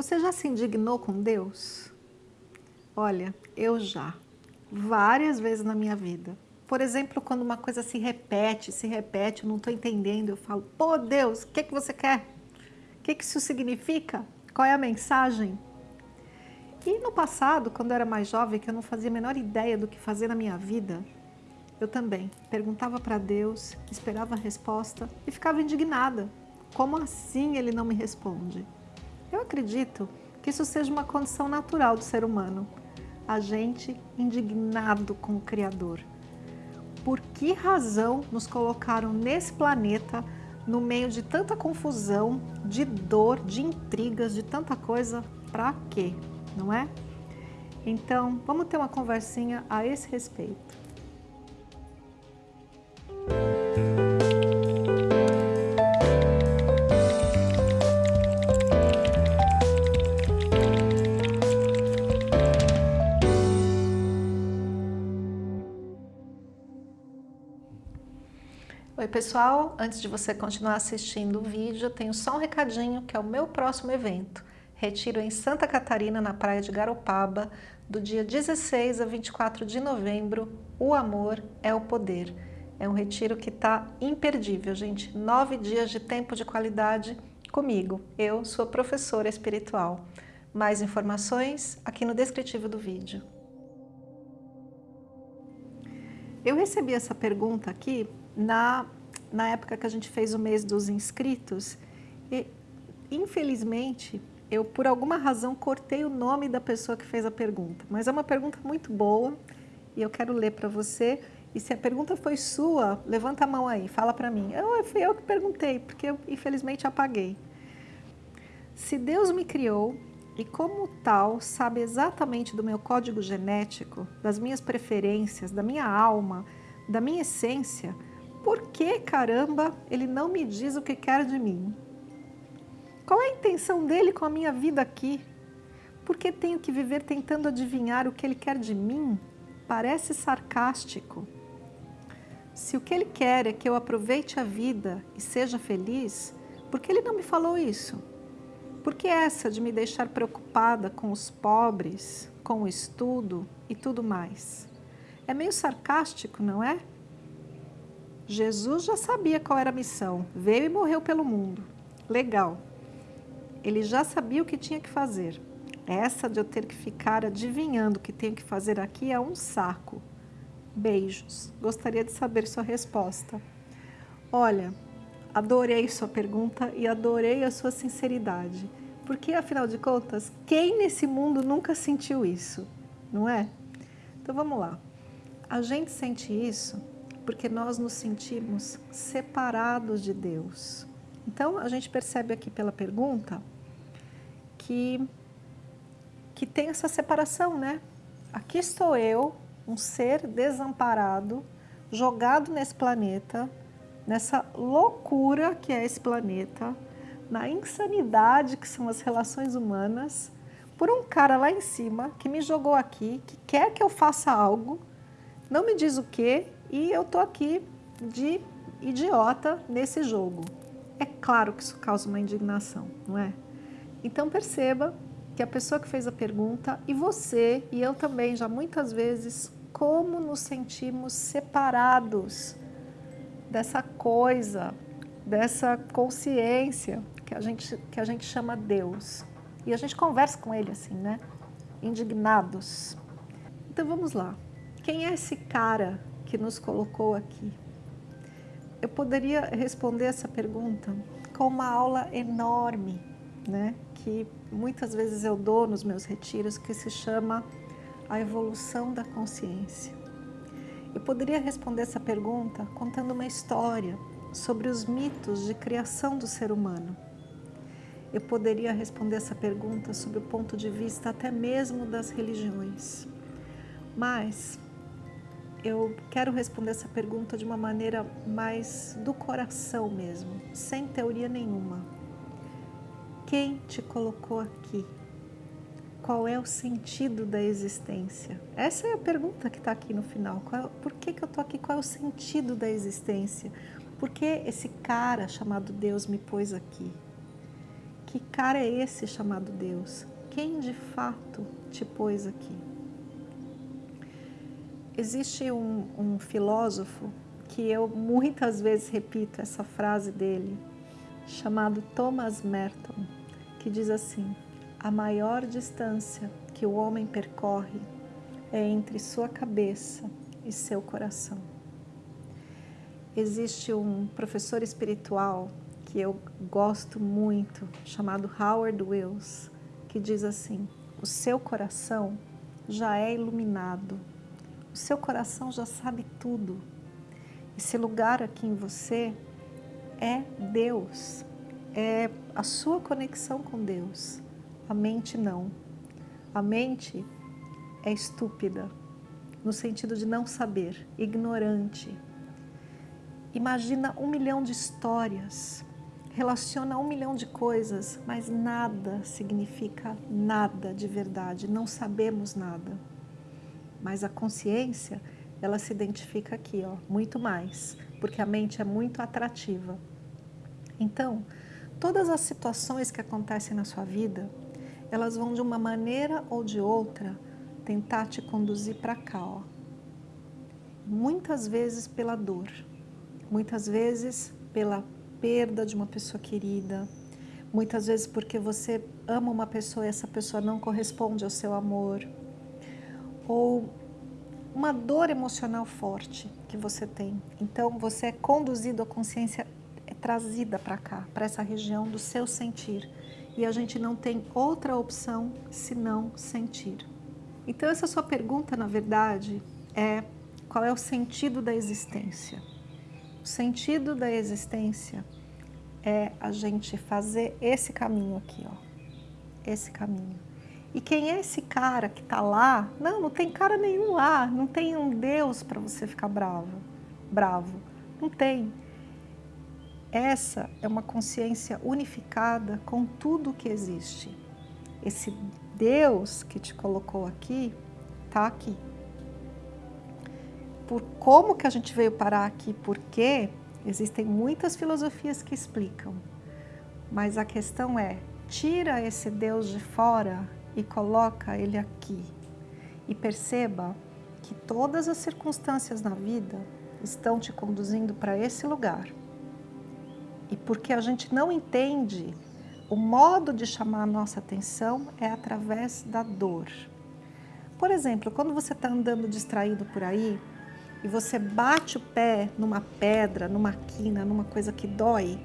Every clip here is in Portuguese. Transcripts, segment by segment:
Você já se indignou com Deus? Olha, eu já, várias vezes na minha vida. Por exemplo, quando uma coisa se repete, se repete, eu não estou entendendo, eu falo, pô Deus, o que, que você quer? O que, que isso significa? Qual é a mensagem? E no passado, quando eu era mais jovem, que eu não fazia a menor ideia do que fazer na minha vida, eu também perguntava para Deus, esperava a resposta e ficava indignada. Como assim ele não me responde? Eu acredito que isso seja uma condição natural do ser humano. A gente indignado com o Criador. Por que razão nos colocaram nesse planeta no meio de tanta confusão, de dor, de intrigas, de tanta coisa? Para quê? Não é? Então, vamos ter uma conversinha a esse respeito. Oi pessoal, antes de você continuar assistindo o vídeo, eu tenho só um recadinho que é o meu próximo evento. Retiro em Santa Catarina, na praia de Garopaba, do dia 16 a 24 de novembro, O Amor é o Poder. É um retiro que está imperdível, gente. Nove dias de tempo de qualidade comigo. Eu sou professora espiritual. Mais informações aqui no descritivo do vídeo. Eu recebi essa pergunta aqui na, na época que a gente fez o mês dos inscritos, e, infelizmente, eu por alguma razão cortei o nome da pessoa que fez a pergunta, mas é uma pergunta muito boa e eu quero ler para você. E se a pergunta foi sua, levanta a mão aí, fala para mim. Eu, fui eu que perguntei, porque eu infelizmente apaguei. Se Deus me criou e como tal sabe exatamente do meu código genético, das minhas preferências, da minha alma, da minha essência, que, caramba, ele não me diz o que quer de mim? Qual é a intenção dele com a minha vida aqui? Por que tenho que viver tentando adivinhar o que ele quer de mim? Parece sarcástico. Se o que ele quer é que eu aproveite a vida e seja feliz, por que ele não me falou isso? Por que essa de me deixar preocupada com os pobres, com o estudo e tudo mais? É meio sarcástico, não é? Jesus já sabia qual era a missão, veio e morreu pelo mundo. Legal. Ele já sabia o que tinha que fazer. Essa de eu ter que ficar adivinhando o que tenho que fazer aqui é um saco. Beijos. Gostaria de saber sua resposta. Olha, adorei sua pergunta e adorei a sua sinceridade. Porque, afinal de contas, quem nesse mundo nunca sentiu isso? Não é? Então, vamos lá. A gente sente isso porque nós nos sentimos separados de Deus. Então, a gente percebe aqui pela pergunta que, que tem essa separação, né? Aqui estou eu, um ser desamparado, jogado nesse planeta, nessa loucura que é esse planeta, na insanidade que são as relações humanas, por um cara lá em cima que me jogou aqui, que quer que eu faça algo, não me diz o que, e eu tô aqui de idiota nesse jogo. É claro que isso causa uma indignação, não é? Então perceba que a pessoa que fez a pergunta e você e eu também já muitas vezes como nos sentimos separados dessa coisa, dessa consciência que a gente que a gente chama Deus. E a gente conversa com ele assim, né? Indignados. Então vamos lá. Quem é esse cara que nos colocou aqui? Eu poderia responder essa pergunta com uma aula enorme, né? que muitas vezes eu dou nos meus retiros, que se chama a evolução da consciência. Eu poderia responder essa pergunta contando uma história sobre os mitos de criação do ser humano. Eu poderia responder essa pergunta sob o ponto de vista até mesmo das religiões. Mas eu quero responder essa pergunta de uma maneira mais do coração mesmo, sem teoria nenhuma. Quem te colocou aqui? Qual é o sentido da existência? Essa é a pergunta que está aqui no final. Qual, por que, que eu estou aqui? Qual é o sentido da existência? Por que esse cara chamado Deus me pôs aqui? Que cara é esse chamado Deus? Quem de fato te pôs aqui? Existe um, um filósofo que eu muitas vezes repito essa frase dele, chamado Thomas Merton, que diz assim, a maior distância que o homem percorre é entre sua cabeça e seu coração. Existe um professor espiritual que eu gosto muito, chamado Howard Wills, que diz assim, o seu coração já é iluminado, o seu coração já sabe tudo. Esse lugar aqui em você é Deus, é a sua conexão com Deus. A mente não. A mente é estúpida, no sentido de não saber, ignorante. Imagina um milhão de histórias, relaciona um milhão de coisas, mas nada significa nada de verdade, não sabemos nada. Mas a consciência, ela se identifica aqui, ó, muito mais, porque a mente é muito atrativa. Então, todas as situações que acontecem na sua vida, elas vão de uma maneira ou de outra tentar te conduzir para cá, ó. Muitas vezes pela dor, muitas vezes pela perda de uma pessoa querida, muitas vezes porque você ama uma pessoa e essa pessoa não corresponde ao seu amor, ou uma dor emocional forte que você tem. Então você é conduzido, a consciência é trazida para cá, para essa região do seu sentir. E a gente não tem outra opção senão sentir. Então essa sua pergunta, na verdade, é qual é o sentido da existência? O sentido da existência é a gente fazer esse caminho aqui, ó. Esse caminho. E quem é esse cara que está lá? Não, não tem cara nenhum lá. Não tem um Deus para você ficar bravo. Bravo. Não tem. Essa é uma consciência unificada com tudo que existe. Esse Deus que te colocou aqui, está aqui por como que a gente veio parar aqui, por quê, existem muitas filosofias que explicam. Mas a questão é, tira esse Deus de fora e coloca ele aqui. E perceba que todas as circunstâncias na vida estão te conduzindo para esse lugar. E porque a gente não entende, o modo de chamar a nossa atenção é através da dor. Por exemplo, quando você está andando distraído por aí, e você bate o pé numa pedra, numa quina, numa coisa que dói,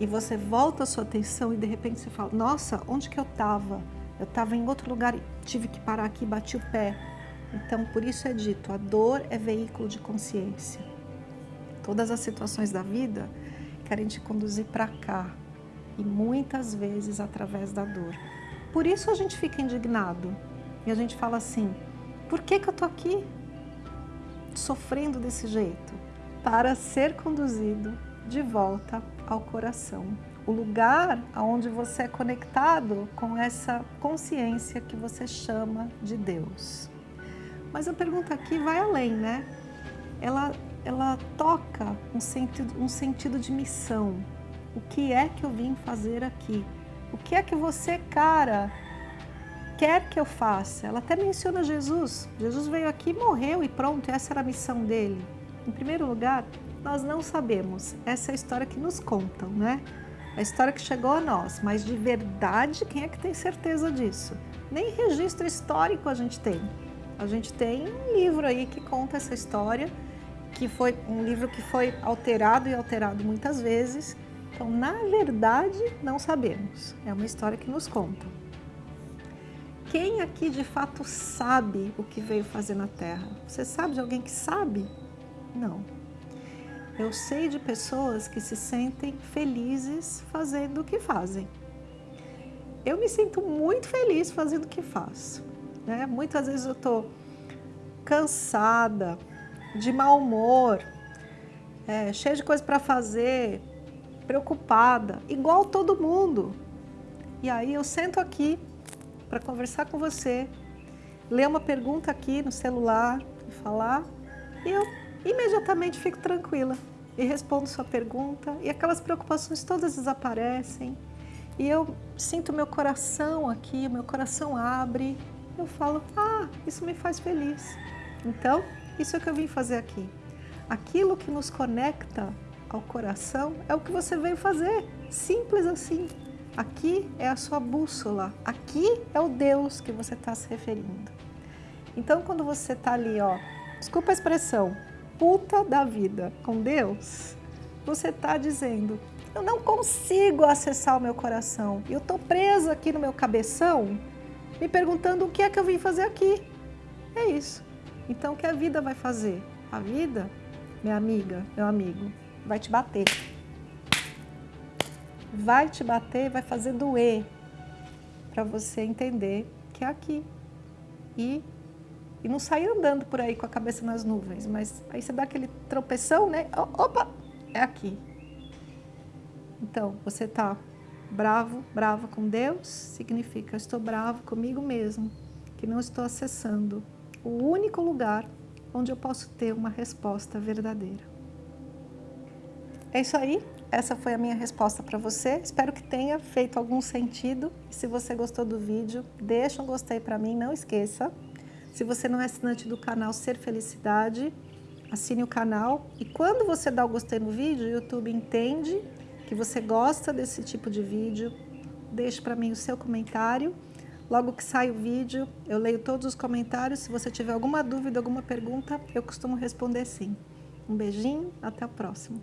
e você volta a sua atenção e de repente você fala, nossa, onde que eu estava? Eu estava em outro lugar e tive que parar aqui e bati o pé. Então, por isso é dito, a dor é veículo de consciência. Todas as situações da vida querem te conduzir para cá, e muitas vezes através da dor. Por isso a gente fica indignado, e a gente fala assim, por que que eu tô aqui? sofrendo desse jeito, para ser conduzido de volta ao coração. O lugar onde você é conectado com essa consciência que você chama de Deus. Mas a pergunta aqui vai além, né? Ela, ela toca um sentido, um sentido de missão. O que é que eu vim fazer aqui? O que é que você, cara, quer que eu faça. Ela até menciona Jesus. Jesus veio aqui, morreu e pronto, essa era a missão dele. Em primeiro lugar, nós não sabemos. Essa é a história que nos contam, né? A história que chegou a nós, mas de verdade, quem é que tem certeza disso? Nem registro histórico a gente tem. A gente tem um livro aí que conta essa história, que foi um livro que foi alterado e alterado muitas vezes. Então, na verdade, não sabemos. É uma história que nos conta. Quem aqui de fato sabe o que veio fazer na Terra? Você sabe de alguém que sabe? Não. Eu sei de pessoas que se sentem felizes fazendo o que fazem. Eu me sinto muito feliz fazendo o que faço. Né? Muitas vezes eu estou cansada, de mau humor, é, cheia de coisa para fazer, preocupada, igual todo mundo. E aí eu sento aqui para conversar com você, ler uma pergunta aqui no celular e falar, e eu imediatamente fico tranquila e respondo sua pergunta e aquelas preocupações todas desaparecem e eu sinto meu coração aqui, meu coração abre, eu falo, ah, isso me faz feliz. Então, isso é o que eu vim fazer aqui. Aquilo que nos conecta ao coração é o que você veio fazer, simples assim. Aqui é a sua bússola, aqui é o Deus que você está se referindo. Então, quando você está ali, ó, desculpa a expressão, puta da vida com Deus, você está dizendo, eu não consigo acessar o meu coração, eu estou presa aqui no meu cabeção, me perguntando o que é que eu vim fazer aqui. É isso. Então, o que a vida vai fazer? A vida, minha amiga, meu amigo, vai te bater. Vai te bater, vai fazer doer para você entender que é aqui. E, e não sair andando por aí com a cabeça nas nuvens, mas aí você dá aquele tropeção, né? Opa, é aqui. Então, você está bravo, brava com Deus, significa estou bravo comigo mesmo, que não estou acessando o único lugar onde eu posso ter uma resposta verdadeira. É isso aí, essa foi a minha resposta para você. Espero que tenha feito algum sentido. Se você gostou do vídeo, deixa um gostei para mim, não esqueça. Se você não é assinante do canal Ser Felicidade, assine o canal. E quando você dá o gostei no vídeo, o YouTube entende que você gosta desse tipo de vídeo, deixe para mim o seu comentário. Logo que sai o vídeo, eu leio todos os comentários. Se você tiver alguma dúvida, alguma pergunta, eu costumo responder sim. Um beijinho, até o próximo.